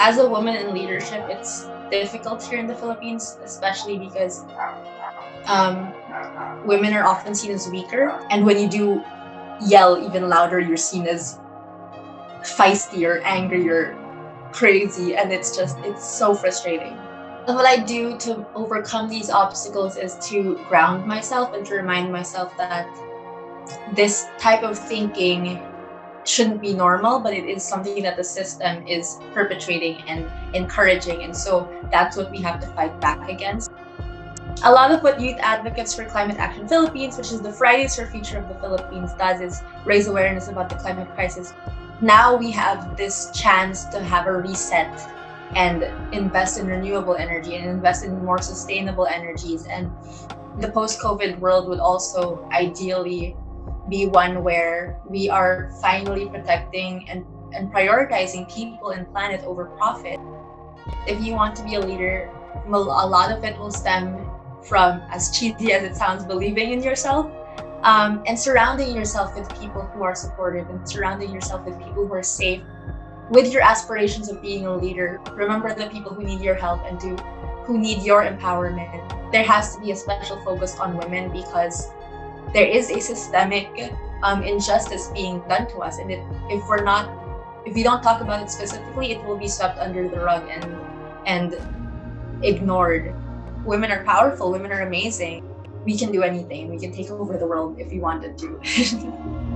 as a woman in leadership, it's difficult here in the Philippines, especially because um, women are often seen as weaker. And when you do yell even louder, you're seen as feistier, angrier, crazy. And it's just, it's so frustrating. And what I do to overcome these obstacles is to ground myself and to remind myself that this type of thinking shouldn't be normal, but it is something that the system is perpetrating and encouraging. And so that's what we have to fight back against. A lot of what Youth Advocates for Climate Action Philippines, which is the Fridays for Future of the Philippines, does is raise awareness about the climate crisis. Now we have this chance to have a reset and invest in renewable energy and invest in more sustainable energies. And the post-COVID world would also ideally be one where we are finally protecting and, and prioritizing people and planet over profit. If you want to be a leader, a lot of it will stem from, as cheesy as it sounds, believing in yourself um, and surrounding yourself with people who are supportive and surrounding yourself with people who are safe with your aspirations of being a leader. Remember the people who need your help and do who need your empowerment. There has to be a special focus on women because there is a systemic um, injustice being done to us. And if we're not, if we don't talk about it specifically, it will be swept under the rug and, and ignored. Women are powerful, women are amazing. We can do anything. We can take over the world if we wanted to.